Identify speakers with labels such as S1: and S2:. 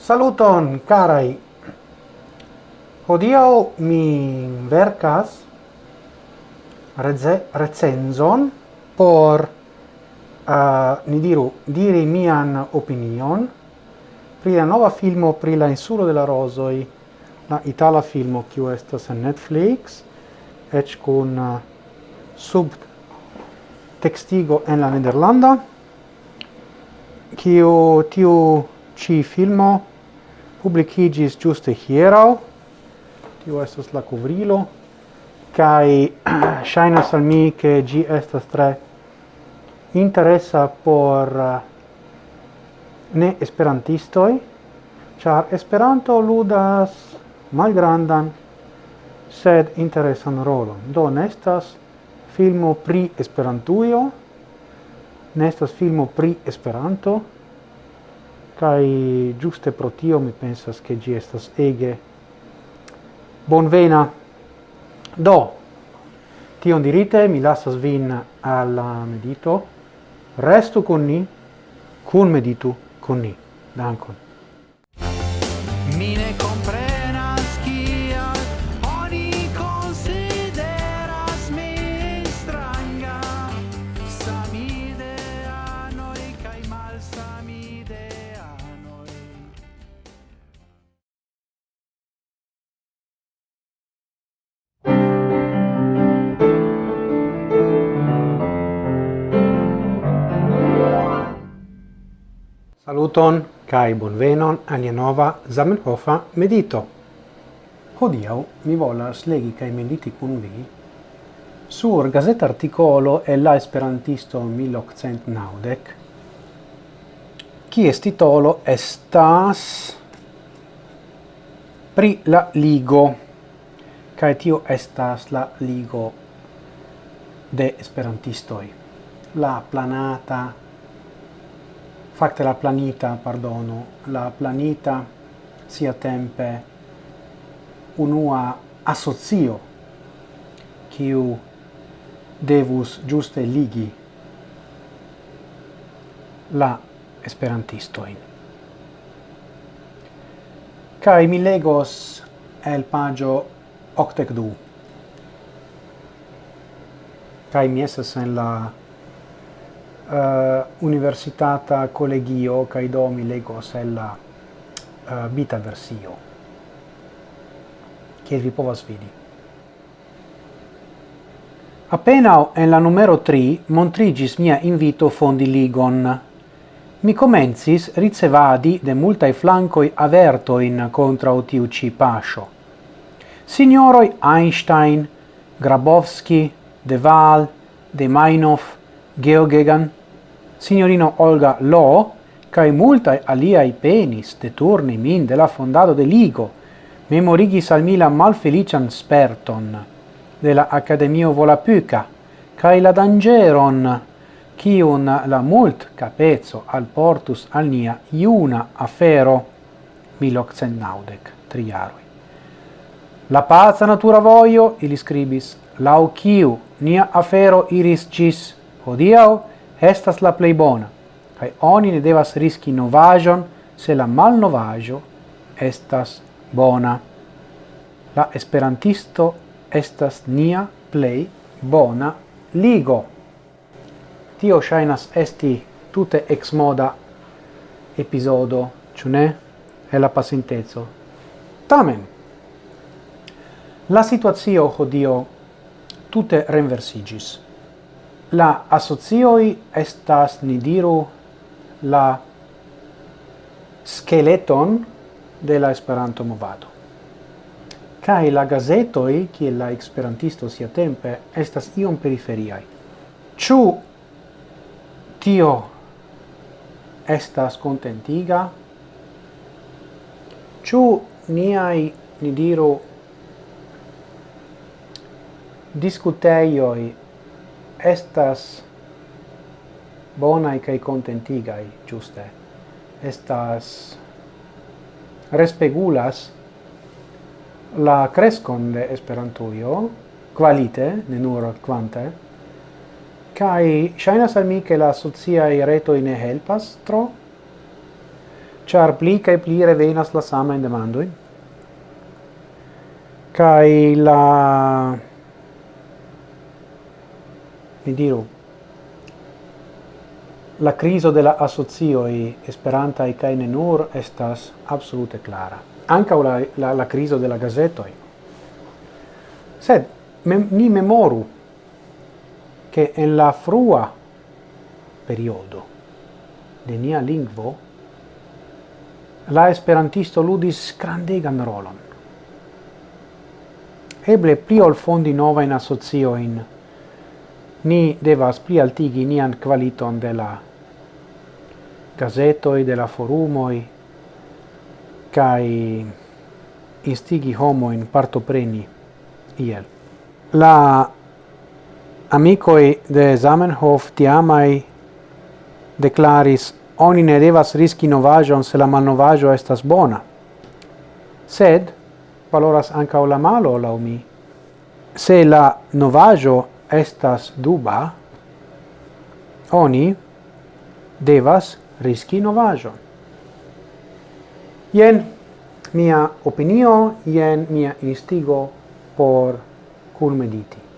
S1: Saluton, carai! Hodiau mi vercas recenzon por, uh, ni diru, diri mian opinion pri la nova filmo pri la insulo de la rosoi, la itala filmo, kiu estas en Netflix, ec cun eh, sub textigo en la Nederlanda, kiu tiu ci filmo publicigis giuste hierau, tiu estos la covrilo, kai shainas al mi che gi estas tre interessa por eh, ne esperantistoi, char Esperanto ludas malgrandan sed interesan rolon. Do, nestas filmo pri Esperantujo, nestas filmo pri Esperanto, kai giuste pro tio mi pensas che gi estas ege bonvena. Do, tion dirite, mi lasas vin al medito, restu con ni, cun meditu con ni. Dankon. Saluton kai bonvenon alia nova Zamenhofa medito. Hodiau mi volas legi kai mediti kun vi sur gazeta articolo e la esperantisto 1890 qui est titolo estas pri la ligo kai tio estas la ligo de esperantistoi la planata facte la planita, pardono, la planita sia tempe unua associo quiu devus giuste ligi la esperantistoin. Kai mi legos el pagio octec du. Kai mi esas en la uh, universitata collegio kai do mi lego sella uh, eh, bita versio che vi povas vidi Appena en la numero 3 montrigis mia invito fondi ligon. Mi comencis ricevadi de multae flancoi avertoin contra tiu ci pascio. Signoroi Einstein, Grabowski, De Waal, De Meinhof, Geoghegan, signorino Olga Lo, cae multae aliai penis deturni min de la fondado de Ligo, memorigis al mi la malfelician sperton de la Academio Volapuca, cae la dangeron, cium la mult capezzo al portus al nia iuna afero, 1890, triarui. La pazza natura voio, ili scribis, lau ciu, nia afero iris cis, hodiau, estas la plei bona, cae oni ne devas riski novajon se la malnovajo estas bona. La esperantisto estas nia plei bona ligo. Tio shainas esti tute ex moda episodo, ciu ne? E la pasintezo. Tamen, la situazio hodio tute renversigis. La asocioi estas, ni diru, la skeleton de la Esperanto movado. Kai la gazetoi, ki la esperantisto sia tempe, estas iom periferiai. chu tio estas contentiga? chu niai, ni diru, discuteioi estas bonai kai contentigai giuste estas respegulas la crescon de esperantujo qualite ne nur quante kai shainas al mi che la socia reto in helpas tro char pli kai pli revenas la sama in demandoi kai la vi diru, la criso de la asocioi esperanta e kai nur estas absolute clara. Anca la, la, la criso de la gazetoi. Sed me, ni memoru che en la frua periodo de nia lingvo la esperantisto ludis grandegan rolon. Eble pli ol fondi nova in asozioin ni devas plialtigi nian qualiton de la gazetoi, de la forumoi, cae instigi homoin partopreni iel. La amicoi de Zamenhof tiamai declaris oni ne devas riski novajon se la malnovajo estas bona. Sed valoras anca o la malo, lau mi. Se la novajo estas duba, oni devas riski novajon. Jen mia opinio, jen mia instigo por culmediti.